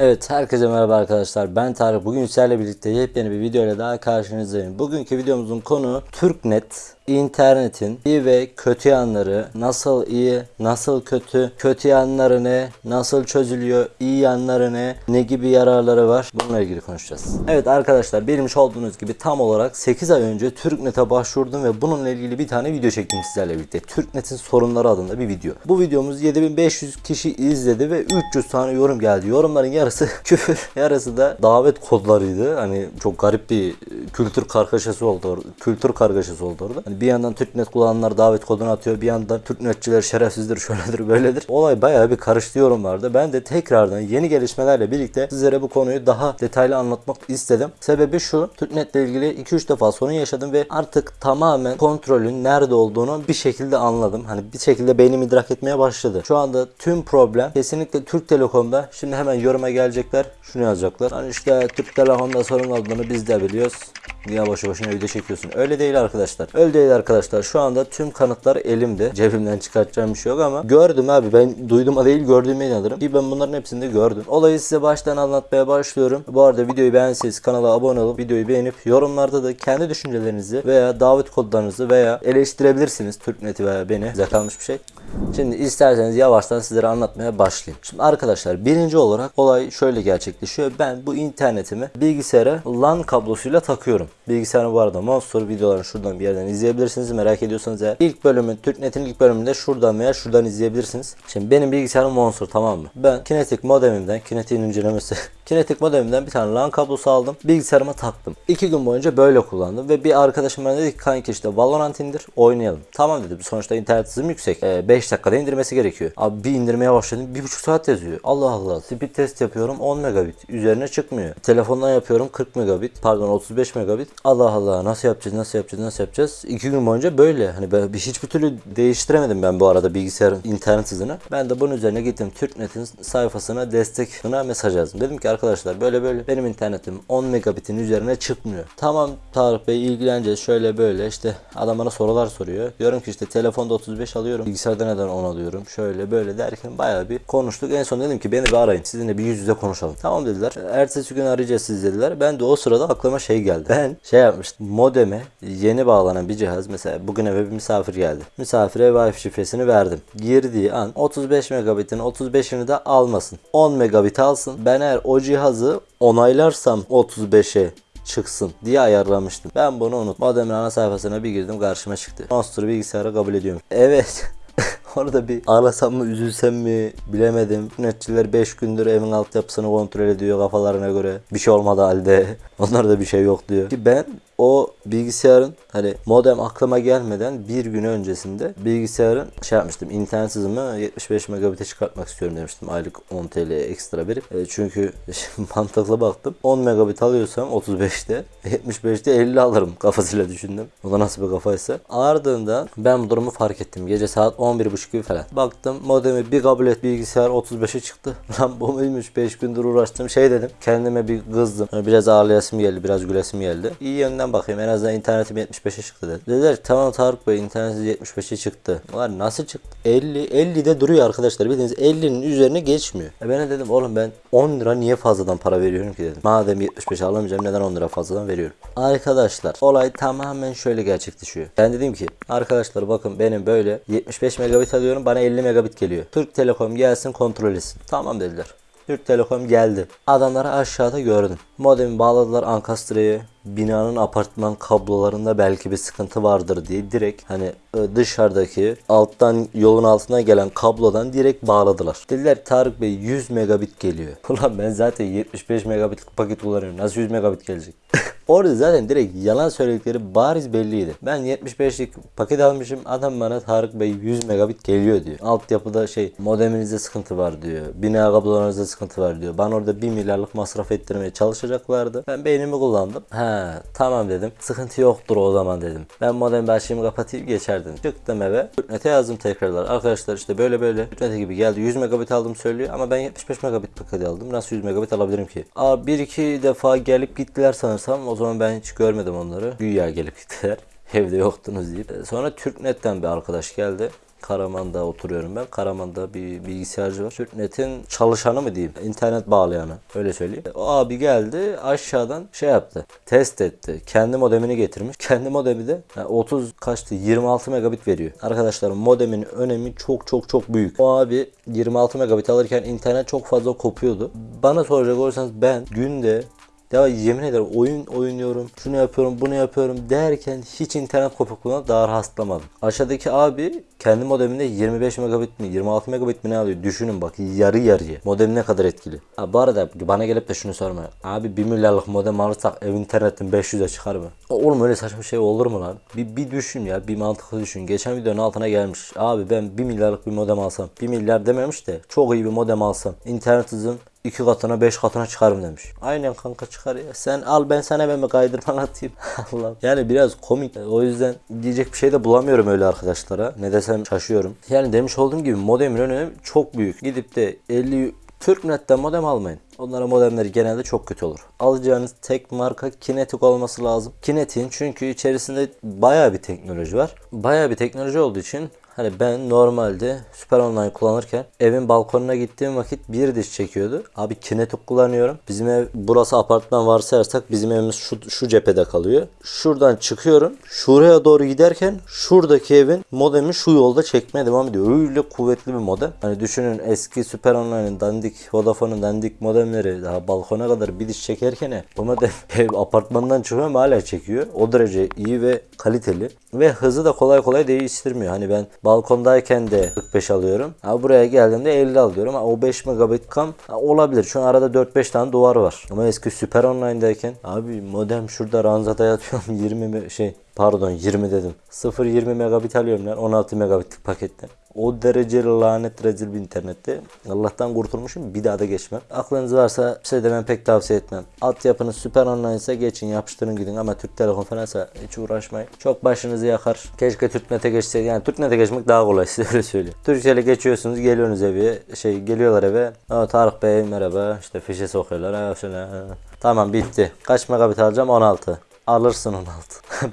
Evet herkese merhaba arkadaşlar ben Tarık bugün sizlerle birlikte yepyeni bir video ile daha karşınızdayım. Bugünkü videomuzun konu Türknet internetin iyi ve kötü yanları nasıl iyi nasıl kötü kötü yanları ne nasıl çözülüyor iyi yanları ne ne gibi yararları var bununla ilgili konuşacağız. Evet arkadaşlar bilmiş olduğunuz gibi tam olarak 8 ay önce Türknet'e başvurdum ve bununla ilgili bir tane video çektim sizlerle birlikte. Türknet'in sorunları adında bir video. Bu videomuz 7500 kişi izledi ve 300 tane yorum geldi. Yorumların yarısı küfür yarısı da davet kodlarıydı. Hani çok garip bir kültür kargaşası oldu orada. Kültür kargaşası oldu orada. Hani bir yandan Türknet kullananlar davet kodunu atıyor. Bir yandan Türknetçiler şerefsizdir, şöyledir, böyledir. Olay bayağı bir karıştı yorumlarda. Ben de tekrardan yeni gelişmelerle birlikte sizlere bu konuyu daha detaylı anlatmak istedim. Sebebi şu. Türknet'le ilgili 2-3 defa sorun yaşadım ve artık tamamen kontrolün nerede olduğunu bir şekilde anladım. Hani bir şekilde beynim idrak etmeye başladı. Şu anda tüm problem kesinlikle Türk Telekom'da. Şimdi hemen yoruma gelecekler. Şunu yazacaklar. Hani işte Türk Telekom'da sorun olduğunu biz de biliyoruz. Niye boşu boşuna video çekiyorsun? Öyle değil arkadaşlar. Öyle değil arkadaşlar. Şu anda tüm kanıtlar elimde. Cebimden çıkartacağım bir şey yok ama gördüm abi. Ben duyduğuma değil gördüğüme inanırım. Ki ben bunların hepsini de gördüm. Olayı size baştan anlatmaya başlıyorum. Bu arada videoyu beğenseniz kanala abone olup videoyu beğenip yorumlarda da kendi düşüncelerinizi veya davet kodlarınızı veya eleştirebilirsiniz. Türknet'i veya beni. Size kalmış bir şey. Şimdi isterseniz yavaştan sizlere anlatmaya başlayayım. Şimdi arkadaşlar birinci olarak olay şöyle gerçekleşiyor. Ben bu internetimi bilgisayara LAN kablosuyla takıyorum. Bilgisayarım bu arada Monster videolarını şuradan bir yerden izleyebilirsiniz. Merak ediyorsanız eğer ilk bölümün Türknet'in ilk bölümünde şuradan veya şuradan izleyebilirsiniz. Şimdi benim bilgisayarım Monster tamam mı? Ben Kinetic modemimden Kinetic'in incelemesi Kinetic modemimden bir tane LAN kablosu aldım. Bilgisayarıma taktım. İki gün boyunca böyle kullandım ve bir arkadaşım bana dedi ki kanki işte Valorant indir oynayalım. Tamam dedim. Sonuçta internet hızım yüksek. 5 dakikada indirmesi gerekiyor. Abi bir indirmeye başladım. 1,5 saat yazıyor. Allah Allah. Speed test yapıyorum 10 megabit. Üzerine çıkmıyor. Telefondan yapıyorum 40 megabit. Pardon 35 megabit. Allah Allah nasıl yapacağız nasıl yapacağız nasıl yapacağız. İki gün boyunca böyle. Hani ben bir hiçbir türlü değiştiremedim ben bu arada bilgisayarın internet hızını. Ben de bunun üzerine gittim Türknet'in sayfasına destek buna mesaj yazdım. Dedim ki arkadaşlar böyle böyle benim internetim 10 megabitin üzerine çıkmıyor. Tamam Tarık Bey ilgileneceğiz şöyle böyle işte adam bana sorular soruyor. Diyorum ki işte telefonda 35 alıyorum. Bilgisayarda neden 10 alıyorum. Şöyle böyle derken bayağı bir konuştuk. En son dedim ki beni bir arayın. Sizinle bir yüz yüze konuşalım. Tamam dediler. Ertesi gün arayacağız siz dediler. Ben de o sırada aklıma şey geldi. Ben şey yapmıştım. Modeme yeni bağlanan bir cihaz. Mesela bugün eve bir misafir geldi. Misafire Wi-Fi şifresini verdim. Girdiği an 35 megabitin 35'ini de almasın. 10 megabit alsın. Ben eğer o cihazı onaylarsam 35'e çıksın diye ayarlamıştım. Ben bunu unut. Modemin ana sayfasına bir girdim karşıma çıktı. Monster bilgisayarı kabul ediyorum. Evet. Orada bir ağlasam mı üzülsem mi bilemedim. Netçiler 5 gündür evin altyapısını kontrol ediyor kafalarına göre. Bir şey olmadı halde. Onlar da bir şey yok diyor. Ki ben o bilgisayarın hani modem aklıma gelmeden bir gün öncesinde bilgisayarın şey yapmıştım internet hızımı 75 megabit'e çıkartmak istiyorum demiştim aylık 10 TL ekstra verip e, çünkü mantıklı baktım 10 megabit alıyorsam 35'te 75'te 50 alırım kafasıyla düşündüm o da nasıl bir kafaysa ardından ben bu durumu fark ettim gece saat 11.30 gibi falan baktım modemi bir kabul et bilgisayar 35'e çıktı lan bu muymuş 5 gündür uğraştım şey dedim kendime bir kızdım biraz ağlayasım geldi biraz gülesim geldi iyi yönden bakayım en azından internetim 75'e çıktı dedi. Dediler ki, tamam Tarık Bey internetiniz 75'e çıktı. Var nasıl çıktı? 50 50'de duruyor arkadaşlar. Bildiğiniz 50'nin üzerine geçmiyor. E ben de dedim oğlum ben 10 lira niye fazladan para veriyorum ki dedim. Madem 75 alamayacağım neden 10 lira fazladan veriyorum. Arkadaşlar olay tamamen şöyle gerçekleşiyor. Ben dedim ki arkadaşlar bakın benim böyle 75 megabit alıyorum bana 50 megabit geliyor. Türk Telekom gelsin kontrol etsin. Tamam dediler. Türk Telekom geldi. Adamları aşağıda gördüm. Modemi bağladılar Ankastra'ya. Binanın apartman kablolarında belki bir sıkıntı vardır diye direkt hani e, dışarıdaki alttan yolun altına gelen kablodan direkt bağladılar. Dediler Tarık Bey 100 megabit geliyor. Ulan ben zaten 75 megabitlik paket kullanıyorum. Nasıl 100 megabit gelecek? Orada zaten direkt yalan söyledikleri bariz belliydi. Ben 75'lik paket almışım. Adam bana Tarık Bey 100 megabit geliyor diyor. Altyapıda şey modeminizde sıkıntı var diyor. Bina kablolarınızda sıkıntı var diyor. Bana orada 1 milyarlık masraf ettirmeye çalışacaklardı. Ben beynimi kullandım. He tamam dedim. Sıkıntı yoktur o zaman dedim. Ben modem başlığımı kapatayım geçerdim. Çıktım eve. Türknet'e yazdım tekrarlar. Arkadaşlar işte böyle böyle Türknet'e gibi geldi. 100 megabit aldım söylüyor ama ben 75 megabit paket aldım. Nasıl 100 megabit alabilirim ki? Aa, bir iki defa gelip gittiler sanırsam. O zaman ben hiç görmedim onları. Güya gelip gittiler. Evde yoktunuz deyip. Sonra Türknet'ten bir arkadaş geldi. Karaman'da oturuyorum ben. Karaman'da bir bilgisayarcı var. Türknet'in çalışanı mı diyeyim? internet bağlayanı. Öyle söyleyeyim. O abi geldi aşağıdan şey yaptı. Test etti. Kendi modemini getirmiş. Kendi modemi de yani 30 kaçtı? 26 megabit veriyor. Arkadaşlar modemin önemi çok çok çok büyük. O abi 26 megabit alırken internet çok fazla kopuyordu. Bana soracak olursanız ben günde ya yemin ederim oyun oynuyorum, şunu yapıyorum, bunu yapıyorum derken hiç internet kopukluğuna daha rastlamadım. Aşağıdaki abi kendi modeminde 25 megabit mi 26 megabit mi ne alıyor düşünün bak yarı yarıya. Modem ne kadar etkili. Ha, bu arada bana gelip de şunu sorma. Abi 1 milyarlık modem alırsak ev internetin 500'e çıkar mı? Oğlum öyle saçma şey olur mu lan? Bir, bir düşün ya bir mantıklı düşün. Geçen videonun altına gelmiş. Abi ben 1 milyarlık bir modem alsam. 1 milyar dememiş de çok iyi bir modem alsam. internet hızım iki katına beş katına çıkarım demiş. Aynen kanka çıkar ya. Sen al ben sana ben bir kaydırman atayım. Allah. Yani biraz komik. O yüzden diyecek bir şey de bulamıyorum öyle arkadaşlara. Ne desem şaşıyorum. Yani demiş olduğum gibi modemin önemi çok büyük. Gidip de 50 Türknet'ten modem almayın. Onlara modemleri genelde çok kötü olur. Alacağınız tek marka Kinetic olması lazım. Kinetic'in çünkü içerisinde baya bir teknoloji var. Baya bir teknoloji olduğu için Hani ben normalde Süper Online kullanırken evin balkonuna gittiğim vakit bir diş çekiyordu. Abi kinetik kullanıyorum. Bizim ev burası apartman varsayarsak bizim evimiz şu, şu cephede kalıyor. Şuradan çıkıyorum. Şuraya doğru giderken şuradaki evin modemi şu yolda çekmeye devam ediyor. Öyle kuvvetli bir modem. Hani düşünün eski Süper Online'ın dandik Vodafone'un dandik modemleri daha balkona kadar bir diş çekerken bu modem ev apartmandan çıkıyorum hala çekiyor. O derece iyi ve kaliteli. Ve hızı da kolay kolay değiştirmiyor. Hani ben balkondayken de 45 alıyorum. Ha, buraya geldiğimde 50 alıyorum. Ha, o 5 megabit kam ha, olabilir. Şu an arada 4-5 tane duvar var. Ama eski Süper Online'dayken abi modem şurada ranzada yatıyorum 20 şey pardon 20 dedim. 0-20 megabit alıyorum lan 16 megabitlik paketten. O derece lanet rezil bir internette. Allah'tan kurtulmuşum bir daha da geçmem. Aklınız varsa bir şey de ben pek tavsiye etmem. Altyapınız süper online ise geçin yapıştırın gidin ama Türk Telekom falansa hiç uğraşmayın. Çok başınızı yakar. Keşke TürkNet'e geçseydi. Yani TürkNet'e geçmek daha kolay size öyle söyleyeyim. Türkcell'e geçiyorsunuz geliyorsunuz eve. Şey geliyorlar eve. Aa, Tarık Bey merhaba. İşte fişe sokuyorlar. Ha, şöyle. Tamam bitti. Kaç megabit alacağım? 16 alırsın 16.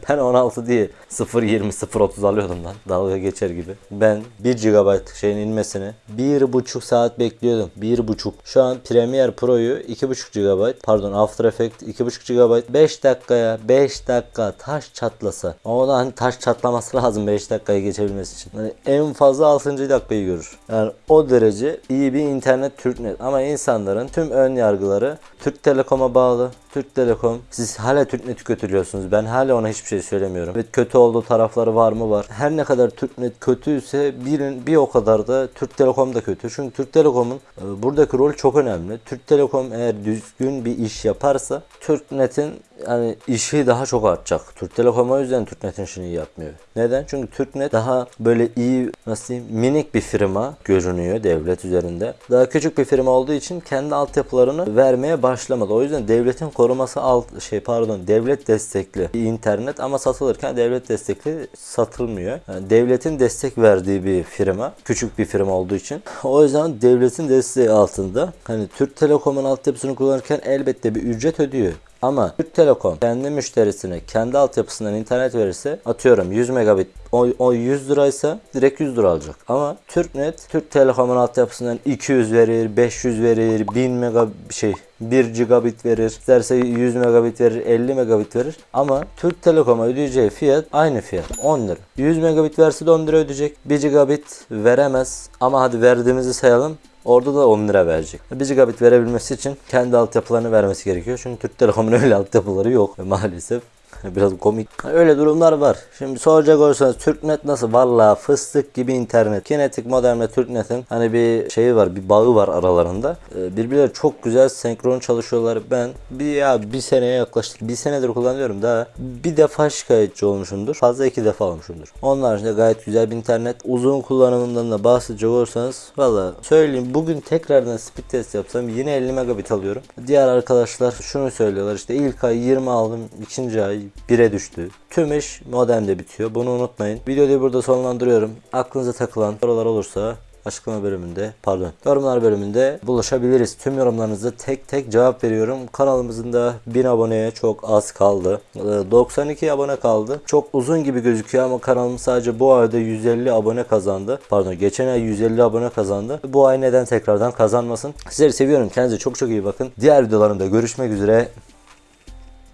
ben 16 diye 0.20 0.30 alıyordum lan. Dalga geçer gibi. Ben 1 GB şeyin inmesini 1.5 saat bekliyordum. 1.5. Şu an Premiere Pro'yu 2.5 GB pardon After Effects 2.5 GB 5 dakikaya 5 dakika taş çatlasa. O da hani taş çatlaması lazım 5 dakikayı geçebilmesi için. Yani en fazla 6. dakikayı görür. Yani o derece iyi bir internet Türknet. Ama insanların tüm ön yargıları Türk Telekom'a bağlı. Türk Telekom. Siz hala TürkNet'i kötülüyorsunuz. Ben hala ona hiçbir şey söylemiyorum. Evet kötü olduğu tarafları var mı var. Her ne kadar TürkNet kötüyse birin bir o kadar da Türk Telekom da kötü. Çünkü Türk Telekom'un e, buradaki rol çok önemli. Türk Telekom eğer düzgün bir iş yaparsa TürkNet'in yani işi daha çok artacak. Türk Telekom o yüzden TürkNet'in işini yapmıyor. Neden? Çünkü TürkNet daha böyle iyi nasıl diyeyim minik bir firma görünüyor devlet üzerinde. Daha küçük bir firma olduğu için kendi altyapılarını vermeye başlamadı. O yüzden devletin koruması alt şey pardon devlet destekli internet ama satılırken devlet destekli satılmıyor. Yani devletin destek verdiği bir firma. Küçük bir firma olduğu için. O yüzden devletin desteği altında. Hani Türk Telekom'un altyapısını kullanırken elbette bir ücret ödüyor. Ama Türk Telekom kendi müşterisine kendi altyapısından internet verirse atıyorum 100 megabit o, o 100 liraysa direkt 100 lira alacak. Ama Türknet Türk Telekom'un altyapısından 200 verir, 500 verir, 1000 megabit şey 1 gigabit verir. İsterse 100 megabit verir, 50 megabit verir. Ama Türk Telekom'a ödeyeceği fiyat aynı fiyat. 10 lira. 100 megabit verse de 10 lira ödeyecek. 1 gigabit veremez. Ama hadi verdiğimizi sayalım. Orada da 10 lira verecek. 1 gigabit verebilmesi için kendi altyapılarını vermesi gerekiyor. Çünkü Türk Telekom'un öyle altyapıları yok maalesef. Biraz komik. Öyle durumlar var. Şimdi soracak olursanız Türknet nasıl? Valla fıstık gibi internet. Kinetik modemle Türknet'in hani bir şeyi var, bir bağı var aralarında. Ee, birbirleri çok güzel senkron çalışıyorlar. Ben bir ya bir seneye yaklaştık. Bir senedir kullanıyorum daha. Bir defa şikayetçi olmuşumdur. Fazla iki defa olmuşumdur. Onun haricinde gayet güzel bir internet. Uzun kullanımından da bahsedecek olursanız valla söyleyeyim bugün tekrardan speed test yapsam yine 50 megabit alıyorum. Diğer arkadaşlar şunu söylüyorlar işte ilk ay 20 aldım, ikinci ay 1'e düştü. Tüm iş modemde bitiyor. Bunu unutmayın. Videoyu burada sonlandırıyorum. Aklınıza takılan sorular olursa açıklama bölümünde pardon yorumlar bölümünde buluşabiliriz. Tüm yorumlarınızı tek tek cevap veriyorum. Kanalımızın da 1000 aboneye çok az kaldı. Ee, 92 abone kaldı. Çok uzun gibi gözüküyor ama kanalım sadece bu ayda 150 abone kazandı. Pardon geçen ay 150 abone kazandı. Bu ay neden tekrardan kazanmasın? Sizleri seviyorum. Kendinize çok çok iyi bakın. Diğer videolarımda görüşmek üzere.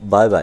Bay bay.